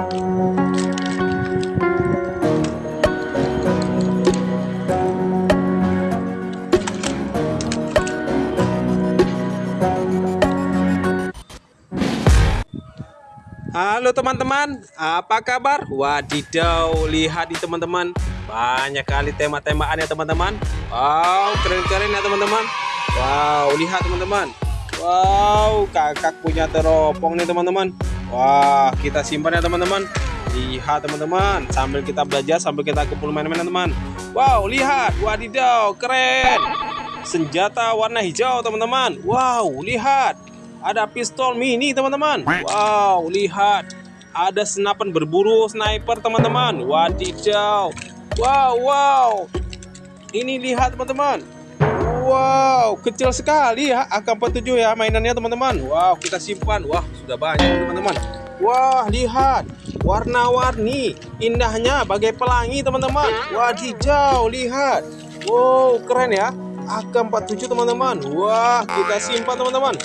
Halo teman-teman, apa kabar? Wadidaw, lihat di teman-teman. Banyak kali tema-temaan ya teman-teman. Wow, keren-keren ya teman-teman. Wow, lihat teman-teman. Wow, kakak punya teropong nih teman-teman. Wah, kita simpan ya teman-teman. Lihat teman-teman. Sambil kita belajar, sambil kita kumpul main-main teman. Wow, lihat, wadidaw, keren. Senjata warna hijau teman-teman. Wow, lihat. Ada pistol mini teman-teman. Wow lihat. Ada senapan berburu sniper teman-teman. Wadidaw. Wow wow. Ini lihat teman-teman Wow kecil sekali ya AK-47 ya mainannya teman-teman. Wow kita simpan. Wah sudah banyak teman-teman. Wah lihat warna-warni. Indahnya bagai pelangi teman-teman. Wadidaw lihat. Wow keren ya. AK-47 teman-teman. Wah kita simpan teman-teman.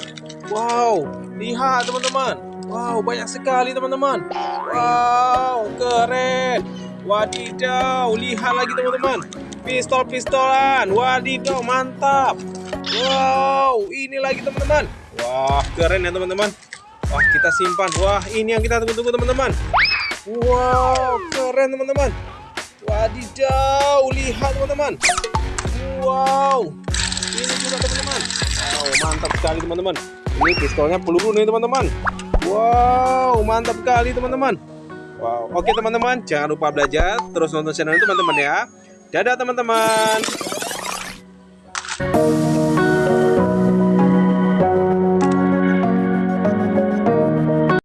Wow, lihat teman-teman. Wow, banyak sekali teman-teman. Wow, keren. Wadidaw, lihat lagi teman-teman. Pistol-pistolan. Wadidaw, mantap. Wow, ini lagi teman-teman. Wah, keren ya teman-teman. Wah, kita simpan. Wah, ini yang kita tunggu-tunggu teman-teman. Wow, keren teman-teman. Wadidaw, lihat teman-teman. Wow, ini juga teman-teman. Wow, mantap sekali teman-teman. Ini pistolnya peluru nih teman-teman. Wow, mantap sekali teman-teman. Wow, oke teman-teman, jangan lupa belajar, terus nonton channel teman-teman ya. Dadah teman-teman.